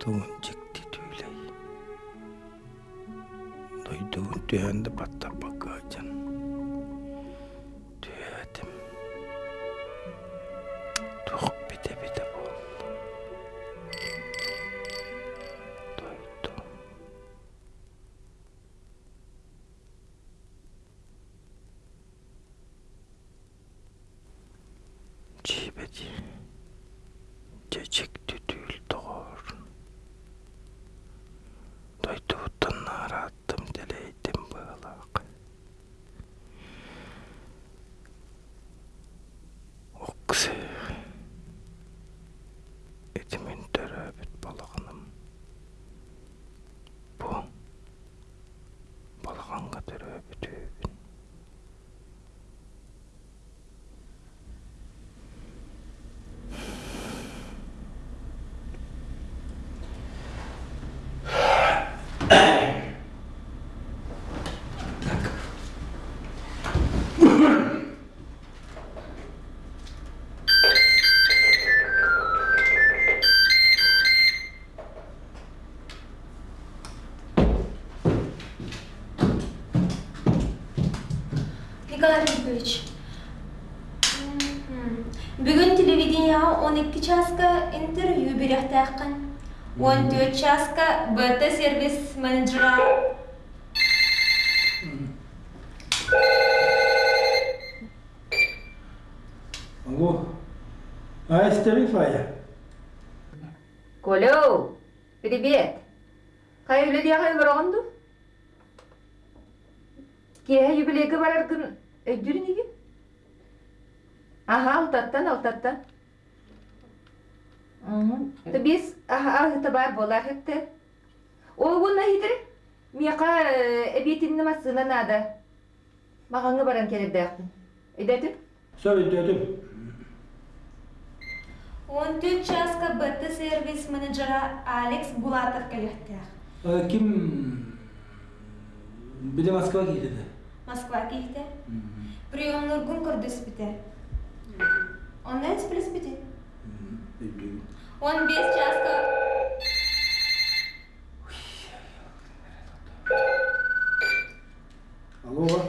도운 직디 뒤레이 너희도 되한다 봤다 Мгм. Бүгін телевидениеға 12 часка интервью беректәқін. 14 часка БТ сервис менеджера. Алло. А, Эстерик Фая. Колю, привет. Хайылы дия хайылыр оғанду? Кеһе юбилейге барар күн өйдүрүн иген? Аха, алтаттан, алтаттан. Ты бес ахыта бар болар хетте. Ол гунна хидер? Мияка эбетинне масына нада. Мағаңы баран келіп даяқтын. Өйдәтіп? Söyleydim. 14 часка БТ сервис менеджера Алекс Булатов. Kim bir de Moskva gitti. Москва кейті. Приемнор күн көрдіс біте. Онлайн сплес біте. 15 часка. Алло.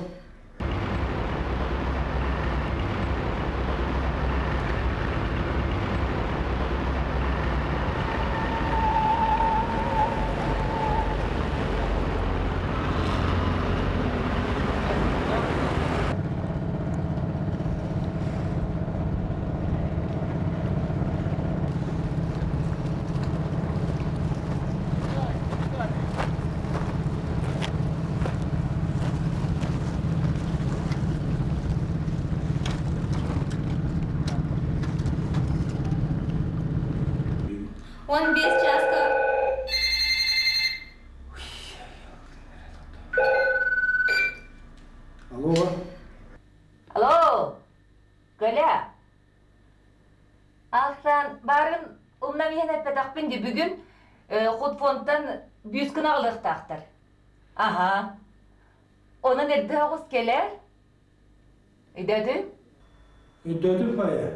Empire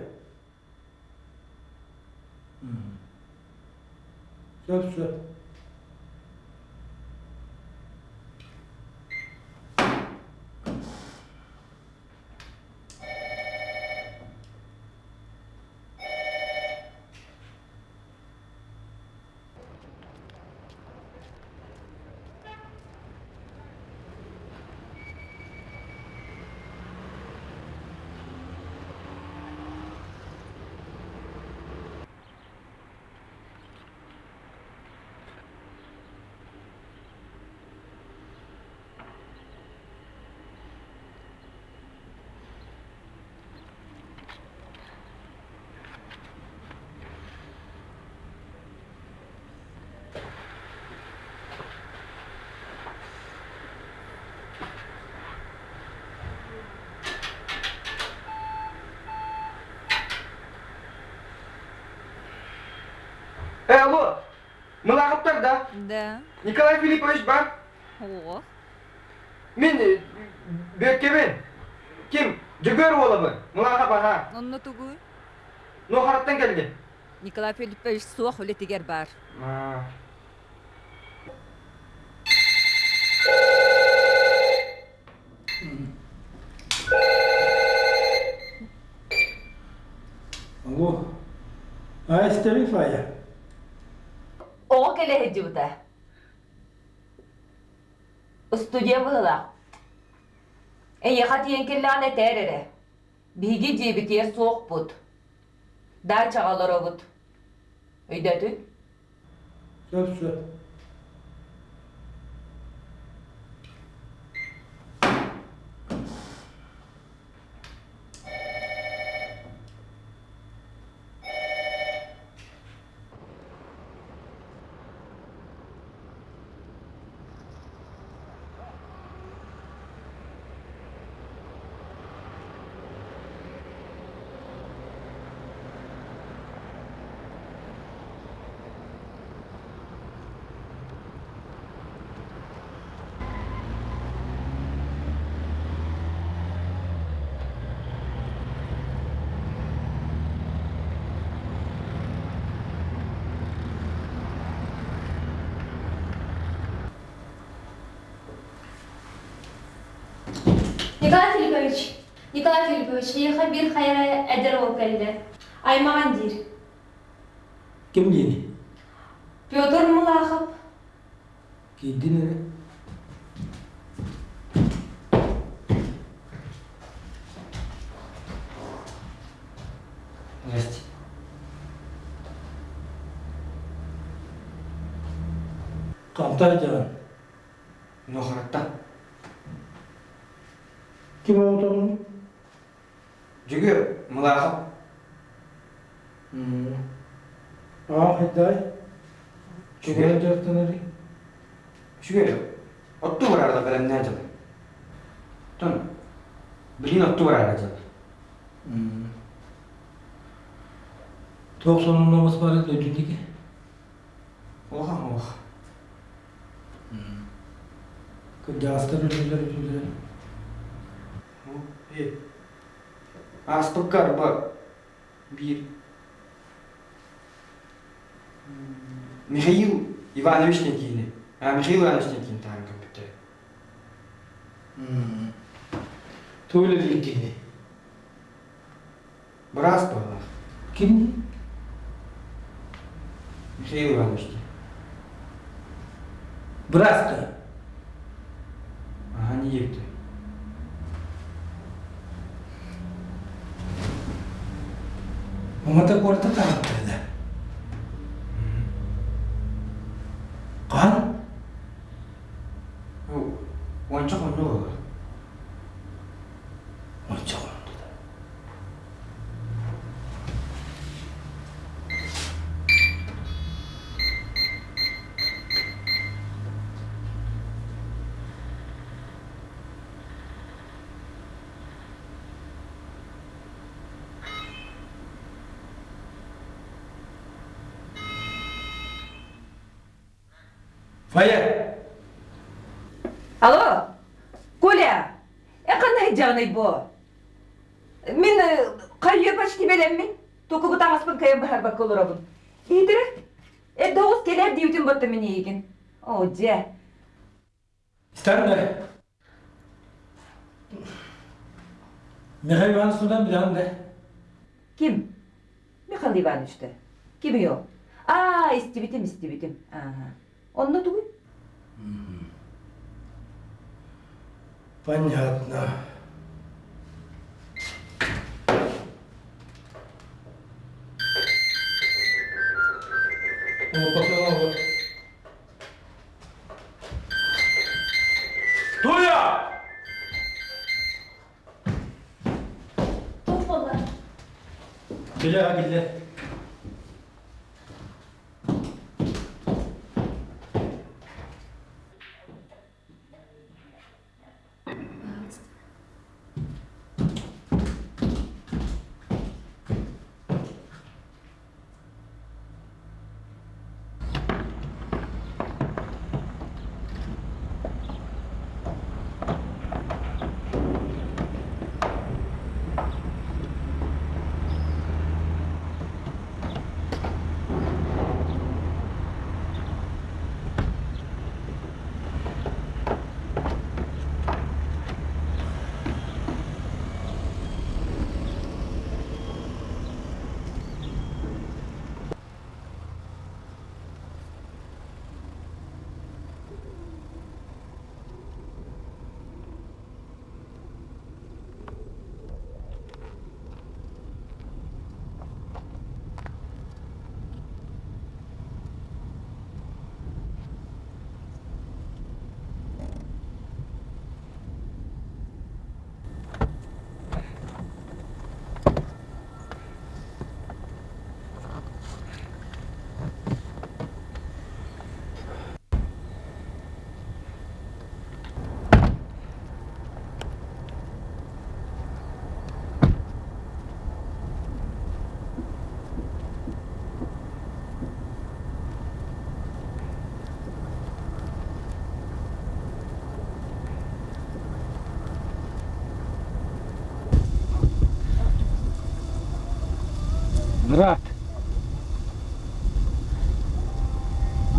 Э, алло, мылағыптар да? Да. Николай Филиппович бар? Ого. Мен бөккебен. Ким? Жүгөр олабы. Мылағап аға. Онны түгі? Нохараттан келді. Николай Филиппович суақ өлетігер бар. Аа. Алло. Айстарифая. Bu da. Stüdyo bıhla. E yakat yenkillane terere. Bigi cibitiye soğuk Bir hayra eder ol geldi. Aymağan dir. Kim yeni? Pyotr Mulakhov. Giydi ne? Здрасте. Can. Нохраттан. 90'ın olması var ya ödüldeki. Oha oha. Hmm. Gazete bölümler ödüldü. İyi. Aspıkar bak. Bir. Hmm, Mikhail Иванович Никини. А, Михаил Иванович Никини. uma da quarta tarde. Faya. Алло, Коля, е қандай жағдай бұ? Мен қайы почти белем мен. Току бұ таңаспын кайын бахар бак олырабын. Идірі, е доғыз келер дейтін бұтты мен еген. О, же. Mi? Mihai Ivanovich'dan bir anda. Kim? Михаил Иванович'ті. Kim yok? Aa, istibitім, istibitім. Ага. Онны тугу? Понятно. О, поплыла вот. Туя! Top bola. Gele ha Брат.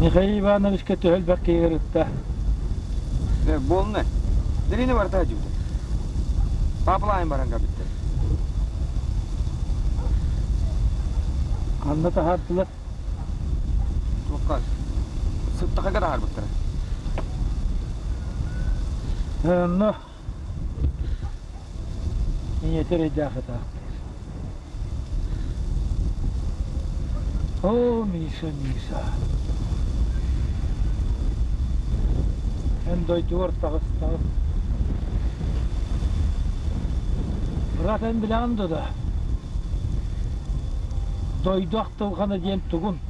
Михаил Ивановичке төхөлбәк кейгірітті. Э, Болны. Дерини бар та жуды. Папалайын баранга битти. Анна тахардылы. Туккал. Сыптака гада харбыттыр. Анна. Ниетер О, Миша, Миша. Эн дойду ортағыстағы. Брат эн біләнді да. Дойду ақтылғаны дем тұғын.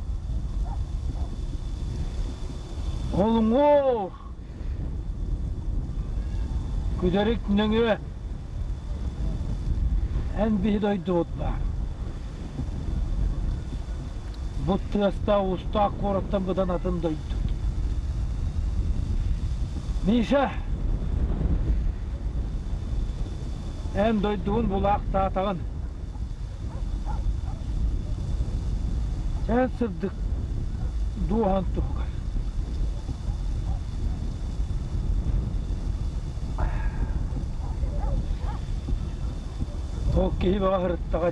Олың ор. Күдерік нөңі. Эн бі дойду отла. Бұтты аста уста қораттан бұдан атын дойду. Миша. Эн дойдуын бұлақ татағын. Сән сырдық дуған тұғыр. Ол кейі баға ғырыттаға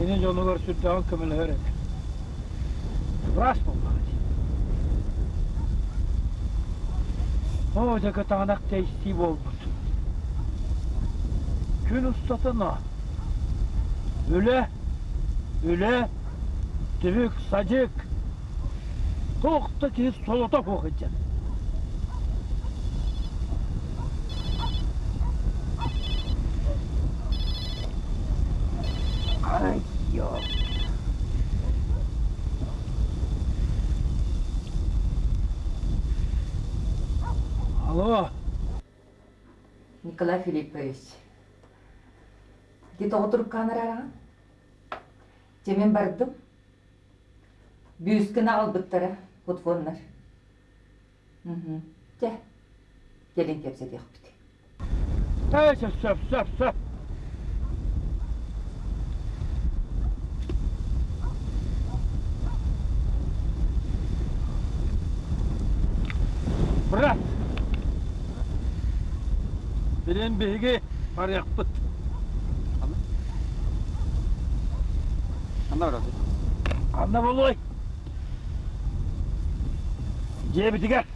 жонығар сүрдіған көміл өреді. Рас болмаға дей. О, жака тағанақ тейсті болмыш. Күн ұстатына. Үле, үле, түбік, садик. Тоқты кез солота қоқыджан. Алло, Николай Филиппович. Где отырып камерараған? Темен бардым. Бүйіскіні албыттары, футфонлар. Мгм. Же. Келin кепсе дейік біте. Эй, söp, söp, söp, söp. Брат. Білен беге бар яқпыт. Анда бар аты. Анда болой. Же бітігер.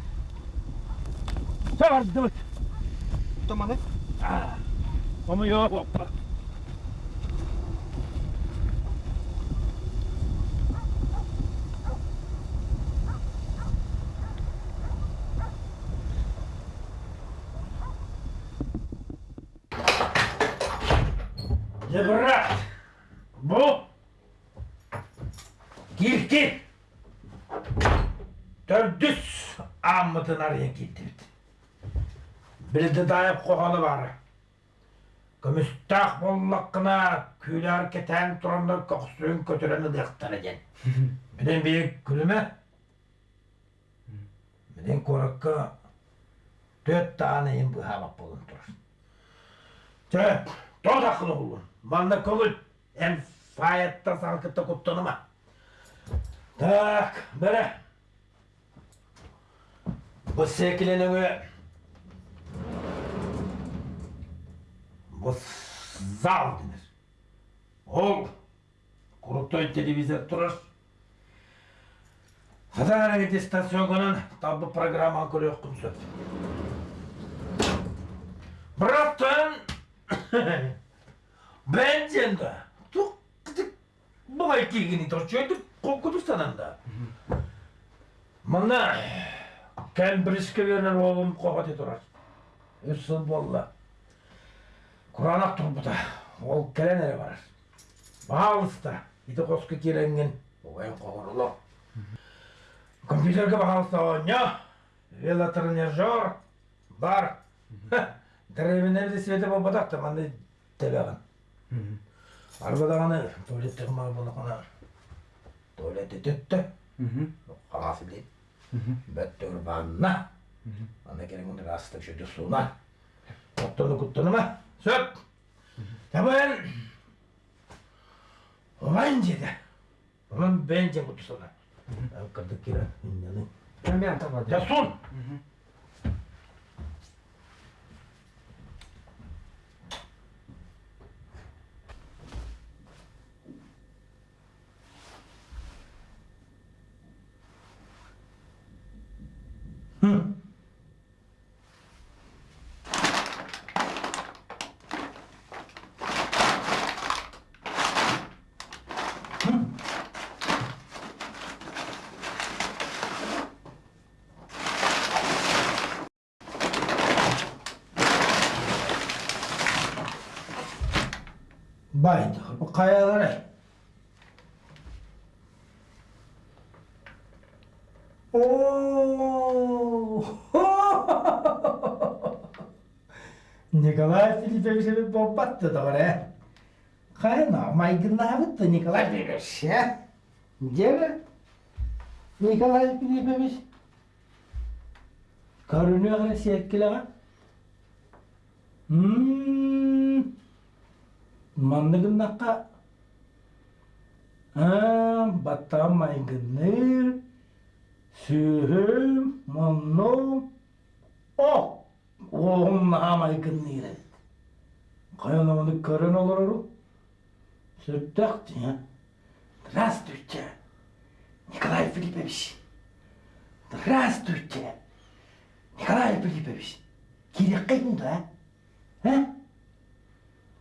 Сәбар дымыт. Томаны. Ama yok. Hoppa. Getirdi. Bildi dayıp kokalı var. Көмістақ боллаққына күйлер кетен тұрында көксуын көтерені дектар екен. Менен бейік күліме? Менен көріккі төт тағаны ең бұхабақ болын тұрыр. Төт, тоғыз ақылы болын. Манда көгіл, әм фаятта салқытта құттыныма. Так, бірі. Bu zal denir. Ol крутой телевизор тұрыр. Хадан әрекет станционынан табы программа көрек күнсөт. Братан, ben женда. Тук, бұғай кегені тұрчойды, қоқыдырстананда. Мұна, кән бірішке берінен оғым қоғат тұрар. Үсіл болла. Kur'an turbuda. Ол келенері барар. Бағалыста. Иті қосқы керенген. Оғайын қоғырылы. Компьютерге бағалыста оңя. Велотренажер. Бар. Дәребенер де светі бол бадақта. Мандай тебеғын. Арбадағаны туалетті қымар болықына. Туалетті түтті. Қағасы дейд. Бәттігір банна. Анда керек мұнда астық шөді суына. Оттыны күттіні ма? Söp. Tabii Olan jede. Olan bence bu sana. Kırdık kira. İnanın. Ben bir an tabadım. Ya son. Hı. Nikolay Filipovич'e bir bomba attı da oraya. Kayna maygınlığa bitti Nikolay Filipoviç ya. Gel. Nikolay Filipoviç. Karınıyor kadar sevgili ha. Hmm. Mandıgındakka. Ha, batta karın olur oğlum. Сыртақты, а? Здравствуйте, Николай Филиппович. Здравствуйте, Николай Филиппович. Керек қайдың да, а?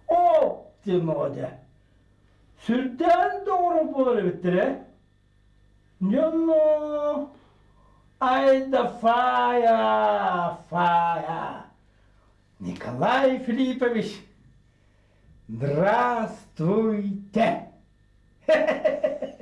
О, демода. Сүртен doğru болар биттер, а? Жано. Айда фая, фая. Николай Филиппович. Здравствуйте!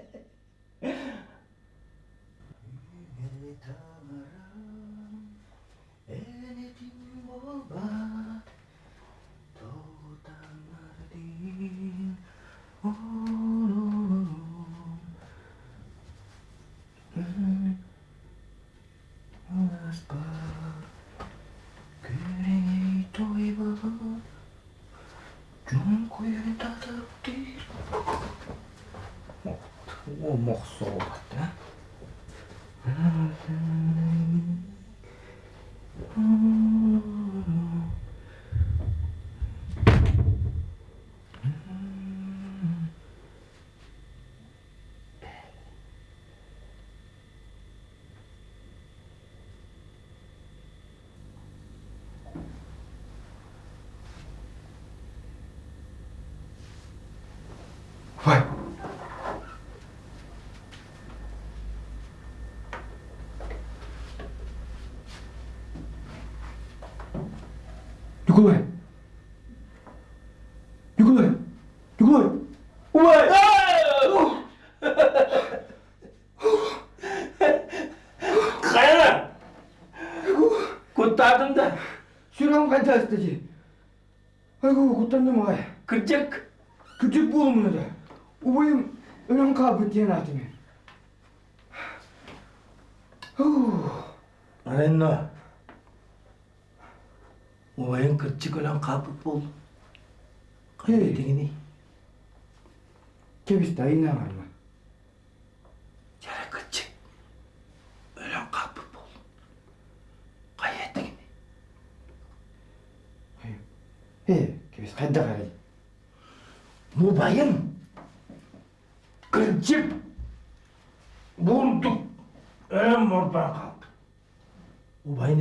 O morceau, hein? Vai! Николай! Николай! Николай! Ой! Kayana! Kurtardım da. Sürem kançastı Aygı kurtardım ay. Kıracak. Küçük bulmuyor da. Ubayım önem kabı diyen atımı. Arenna. Olayın kırçık olan kapıp bol. Kaybettiğini. Kebis dayı ne var mı? Yere He, kebis kayda karayı. Bu bayım. Kırçık. Bulduk. Ölen oradan kaldı. O bay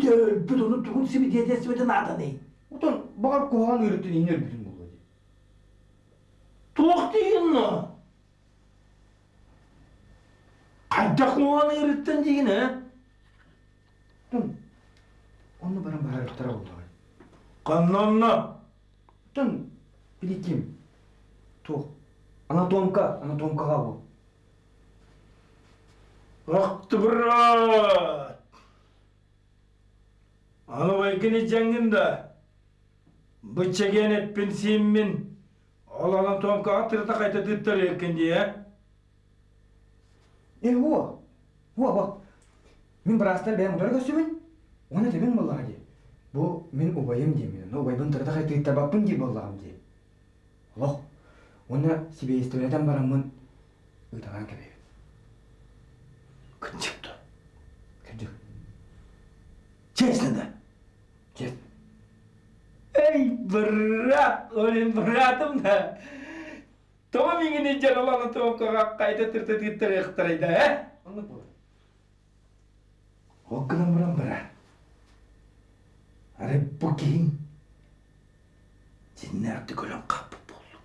De ölbü de onu tukun sibi diye tesbede nadan ney? Dur. Kaydak muğanı yırttın deyin ha? Тон. Оны баран барарлықтара болды. Қаннанна. Тон. Билетим. Тух. Анатомка, анатомкаға бұл. Ақты брат. Аны байкені жаңында. Бычаген етпен сенмен. Ол анатомка атырта қайта дыттар екенде, ә? Е, о. О, бак. Мен бірастан бәйім ұдар көсімін. Оны демен болаға де. Бұл мен убайым демен. Убайбын тұрда қайты иттабаппын де болағым де. Лох. Оны себе историядан барамын. Үйтаған кебе. Күнчікті. Кірдік. Честно да? Чест. Эй, брат, олен братым да. Тома меңіне жарал анатомкаға қайта тырта дыттар ектарайды, ә? Оны бұл. Аре бұл кейін. Көлін қапы болды.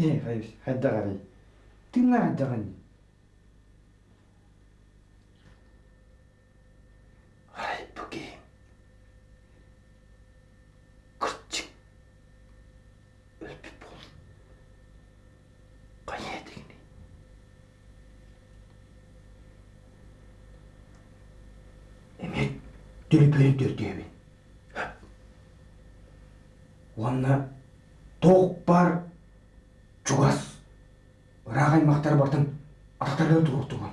Не, қайыз, қайда қарай. Тыңна? Аре бұл кейін. Күртчік. Өлпі болды. Қай едігіне? Эмет дүлпөлүктөр дебин. Онна тоқ бар чугас ырак аймактар бартын атактарда туруктуган.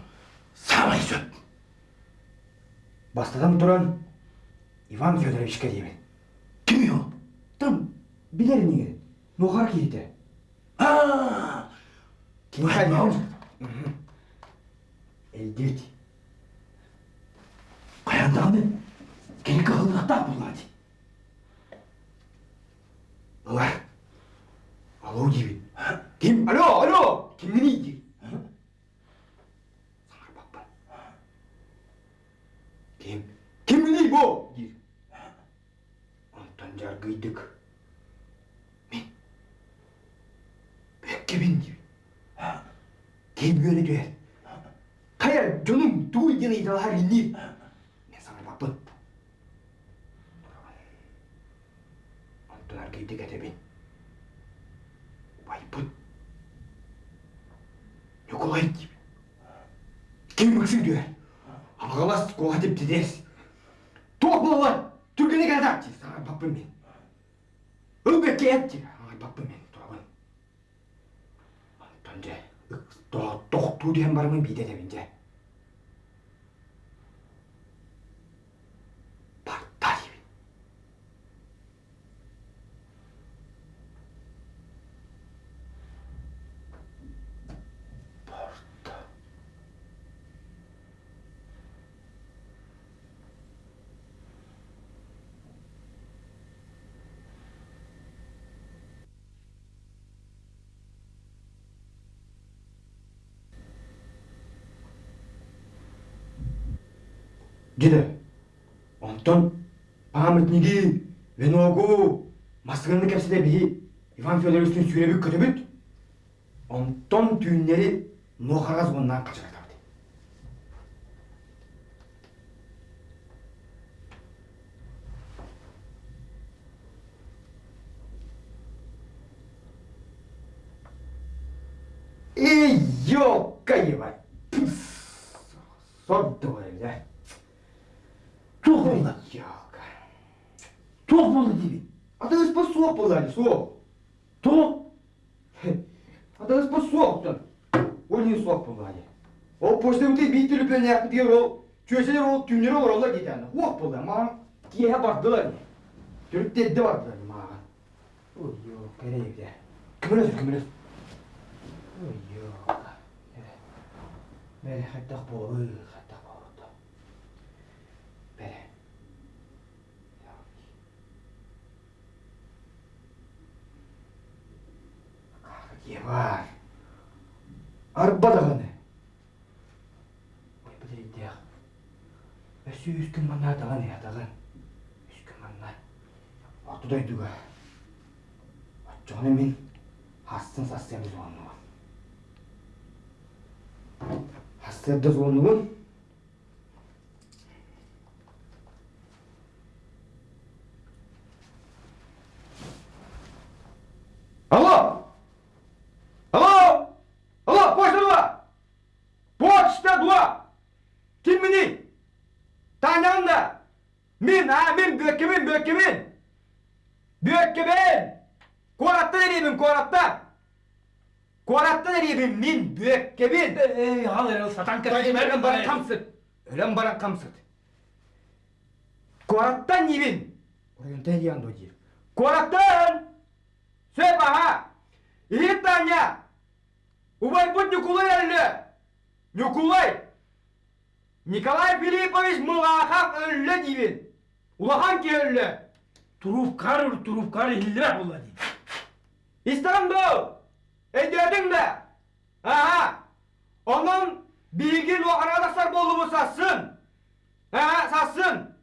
Самай сөп. Бастадан туран Иван Федоровичке дейбин. Кім ол? Там билер эмне Нохар кейте. А, Кеңхай Элдет. қаяндағыны? Келгі қылдықта болады. Алар. Алло дейбин. Ким? Алло, алло. Кимни дейди? Саңар бакпан. Ким? Кимни дей бо? Дир. Антон жаргыйдык. Мен. Бекке мен дейбин. Ким бөлі дер. Кая жонум туй дені идалар инди. Мен Ағалас кола деп дедес. Тоқ болалар. Түргене кәдап дейді. Саған баппын мен. Өлбекке ет дейді. Ағай баппын мен. Тұрабын. Антон же. Тоқту деген бармын Деді. Онтон памятниги, веногу, масыгынны кепсиде би Иван Федоровичтің сүйребі көтөбүт. Онтон түйүннери нохарга зоннан качыртабыт. Эй, ёлка ебать! Сордовая, да? Тоқ болды. Ёлка. Тоқ болды дейбін. Атаңыз по соқ болды әлі, соқ. Тоқ? Атаңыз по соқтан. Ол не соқ болды әлі. Ол почта өте бейт түліпен яқты деген ол чөселер ол түннері оралла кетені. Оқ болды, маған кие бардылар. Түріктедді бардылар маған. Ой, ёлка, керейді. Кіміріз, кіміріз. Ой, ёлка. Бәрі қаттақ болды, қаттақ болды. Евар. Арбадағаны. Ой, де ақ. Өсі үскін манна атаған е атаған. Үскін манна. Отыдай дүгі Отчоғыны мен хастын састеміз оғануын. Хастерді зоғануын. Алло! Алло! Алло, почта 2! Почта 2! Ким міне? Таңанда! Мен, а, мен, бөккемен, бөккемен! Бөккемен! Коратта дереймін, коратта! Коратта дереймін, мен, бөккемен! Эй, ал, сатанка, өлім баран қамсыт! Өлім Итаня! будь Николай öldü! Николай! Nikolay Filipovич Mılahak öldü dibin. Ulahan ki öldü. Turup karır turup karır hillire bulla deyip. İstanbul! Ederdin de! Aha! Onun bilgin o arkadaşlar bolumu satsın! Ha satsın!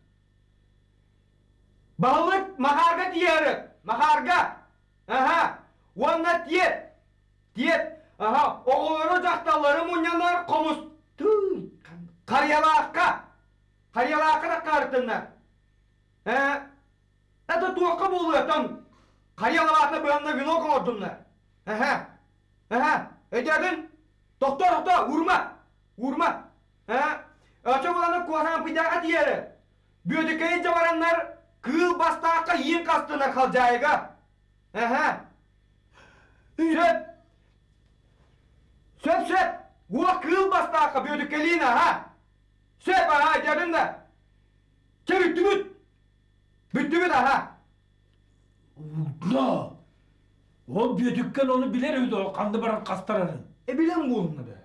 Balık maharga diyarı! Maharga! Aha! Onunla diyet! Diyet! Aha! Oğulları cahtaları munyanlar komus! Tüy! Karyalaka! Karyalaka da kartınlar! He? Это туаққа болуы там қарияларына бөлімді вино қордыңдар. Аха. Аха. Өтердің? Тоқта, тоқта, урма. Урма. Аха. Өчі боланы куасан пидаға тиері. Бөдікейін жабарандар кыл бастаққа ең қастына қал жайға. Аха. Сөп. Сөп. О кыл бастаққа бөдікелейін, аха. Сөп, аха, өтердің да. Кебітті бүт. Bitti mi daha? No. O büyüdükken onu bilir öydü o kandı baran kastararın. E bilen bu onunla be.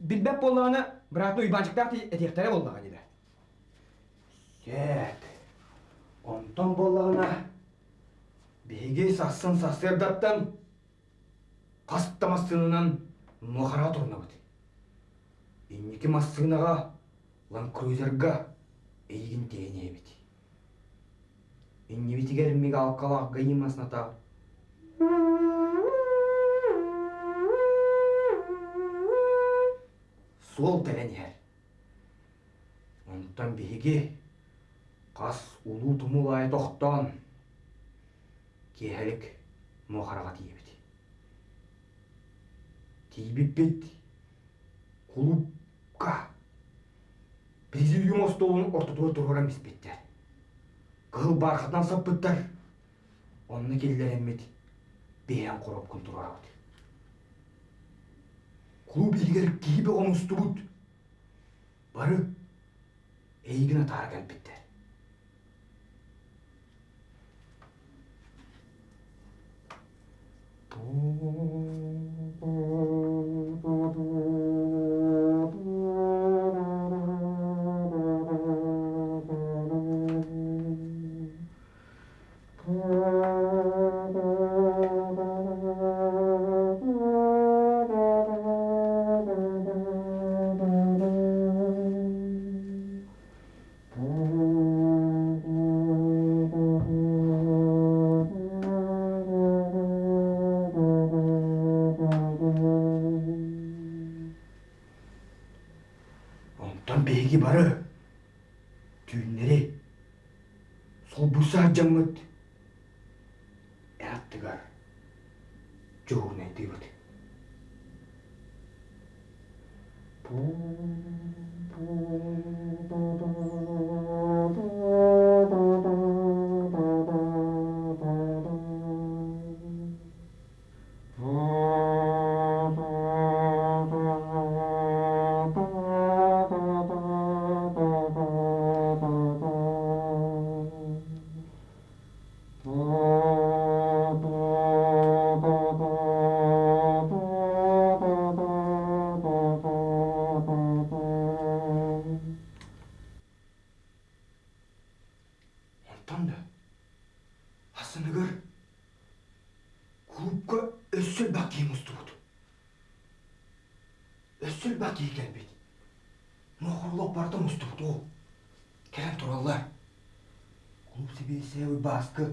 Bilbep bollarını bıraktı uybancıklar etekleri bollağı dedi. Yet. Ondan bollağına begi sassın kruzerga eygin değneğe biti. İnni biti gelmegi alkalak gayımasına ta. Сол тәрәнер. Онтан биһиги қас улуу тумулай тоқтон киһэлик мохарага тиебит. Тиибиппит кулупка президиум столун ортотуа турган биспиттер. Кыл бархатан саппыттар. Онны келлереммит бейен короп күн турарабыт. Клуб илгер кибе онустубут. Бары эйгине тара келбиттер. Сол baskı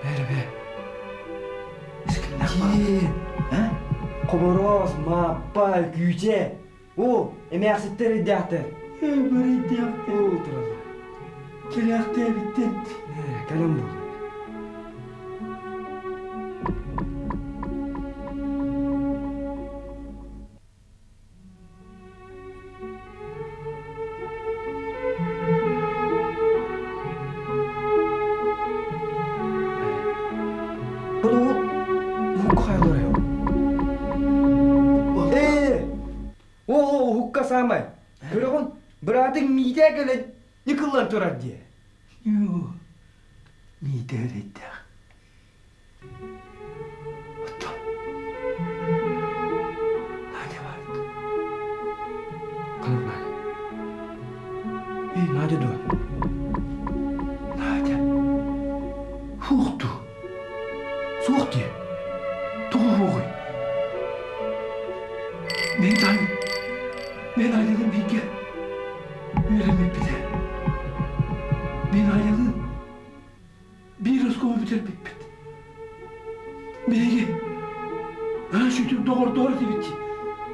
Бәрі бә. Іскіндақ бар. Е, Қобороз, маппа, күйче. О, эмәкситтер идяқтыр. Бір идеяқты. О, турар. Тіләқті біттен. Кәлем. Бұл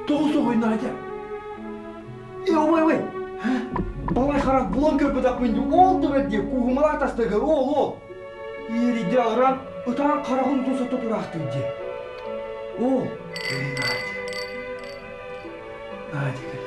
Doğru soğuyun Надя. Е, ой, ой. Балай харак булан көпі тақпенде ол дүбетте куғымала тастығы ол ол. Ериде алыран ұтан қарағын тұсаты тұрақты де. Ол. Надя. Надя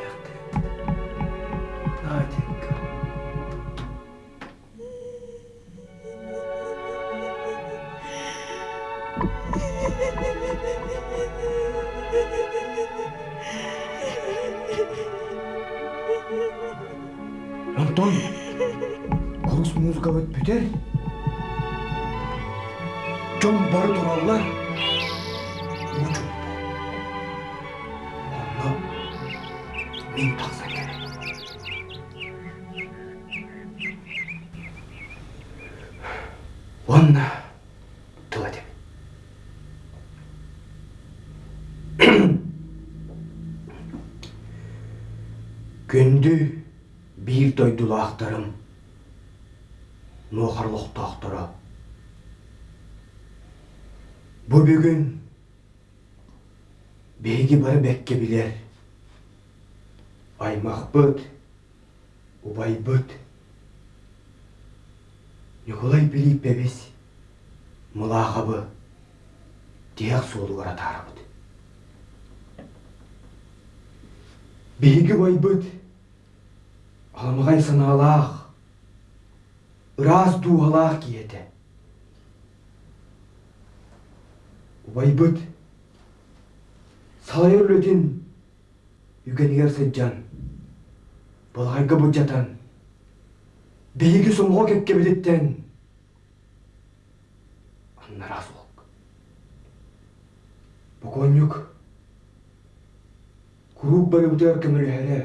Bu bugün beygi barı bekke biler. Aymaq bıt, ubay bıt. Nikolay bilip bebes, mılaqabı, diyak soğuluğara tarabıdı. Beygi bay bıt, Алмағай саналақ, ыраз дуалақ киеті. Убайбыт, салай өрлетін, үгенігер сыджан, болғайғы бұджатан, бейгі сомға кепке білеттен, аннара соқ. Бұқонюк, күрік бәрі бұтар көмілі әрі,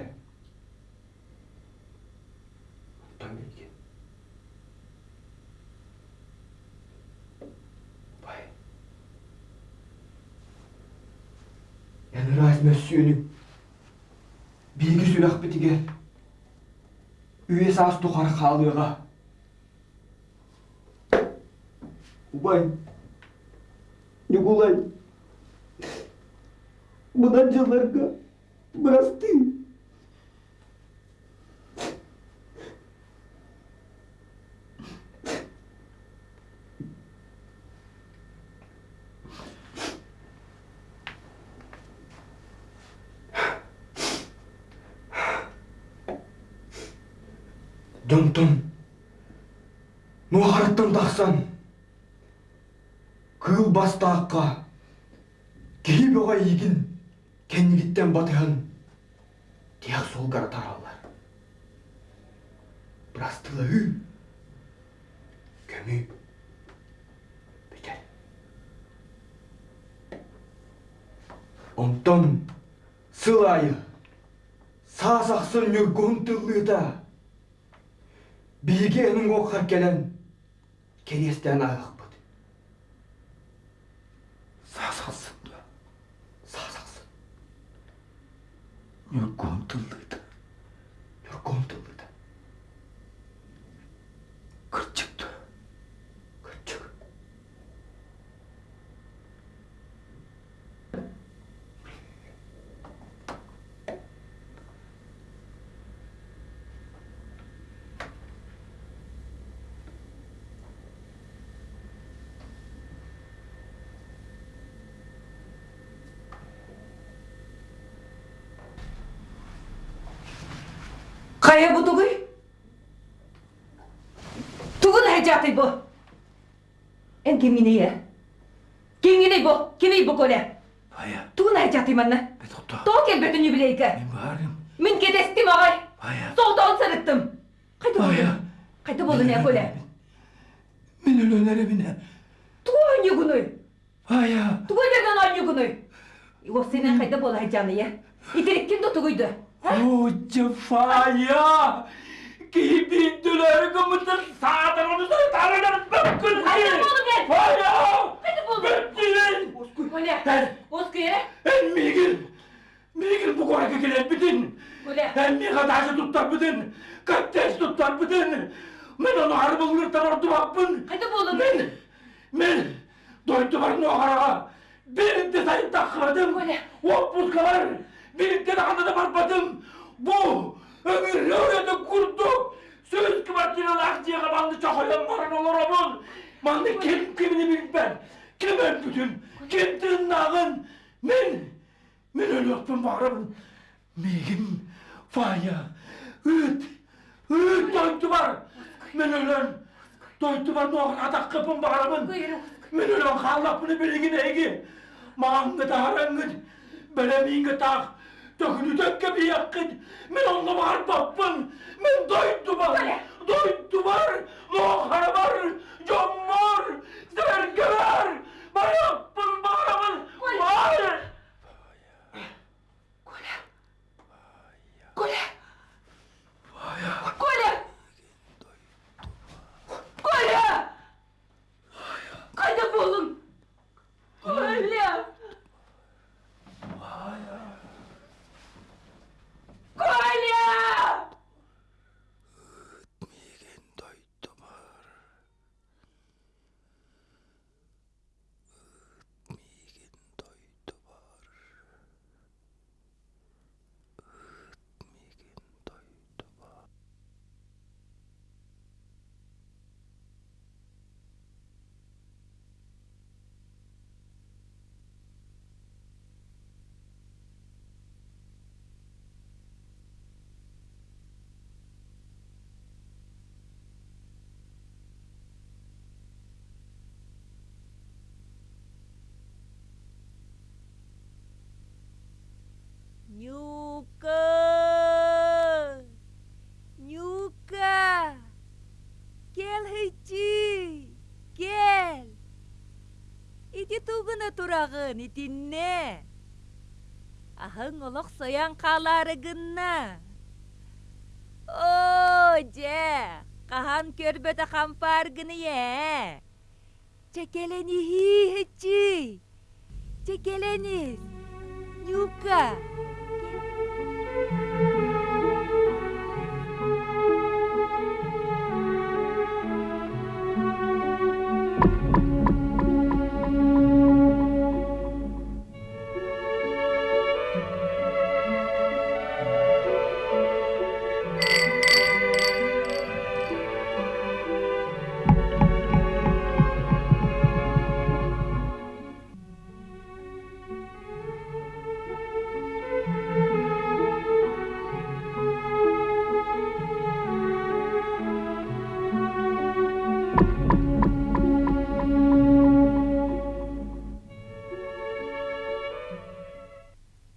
Yani rast mösyönü bilgi sülak bitiger. Üye sas tukar kaldığa. Ubay. Nikolay. Bundan yıllarga Донтон. Нуараттан тахсан. Кыл бастааққа. Кей боға егін. Кеннігіттен батыған. Тияқ сол гара таралар. Брастылы үй. Көміп. Бітер. Сылайы, сасақсын нүргон тыллыта. Биге энің оққа келен керестен ағықпыд. Сасақсын да. Сасақсын, Нүргон тыллыйды. нүргон тыллыта. Кырчықты. Күрчік. Қая бұ тұғый? Тұғын әжаты бұ. Ән кеміне Кеміне бұ, кемей бұ көлі. Бая, Тұғын әжаты манна. бет отта. Тоқ келбетін юбилейкі. Мен барым. Мен кетестім ағай. Бая. Солтауын сырыттым. Қайда Бая. болдың? Қайда болдың ә көлі? Мен өлөнері міне. Туғын не күні? Бая. Туғын ерген айны күні? О, сенен қайда бол әжаны, е? Итереккен тұғыйды. Оче Фая. Кибинділері кымытын садырымызды тарылыр бүкіл. Қайда болдың е? Фая. Қайда болдың? Бүкілін. Көлі, Ән, осқы ере? ән. Мигіл bu korku gelen bidin. Көлі, Ән тұттар. Каттес тұттар бідін. Мен оны арбылғыртан орды бақпын. қайда болдың? Мен, мен дойты барын оғараға сайын таққырадым. Отпускалар kurduk. Söz kıvatıyla lakçıya kapandı çakıyan varan olur omuz. Mandı kim kimini bilmem. Kim öpüdüm, kim tırnağın. Men, men öyle öpüm bağırımın. Megim, faya, üt, üt doytu var. Men ölen, doytu var noğun atak kapım bağırımın. Buyurun. Men ölen kallapını bilgin egi. تهلكك بيقين من الله تطفن من ضيد دمر ضيد دمر مؤخر بر جمر زرقبر بيقين بارمل بار Kola! Kola! Тугына турағын, итинне! Ахың олық соян қаларыгынна! О, же! Қахан көрбөті қампаргыны е! Чекелени хи хычи! Чекеленис! Нюка!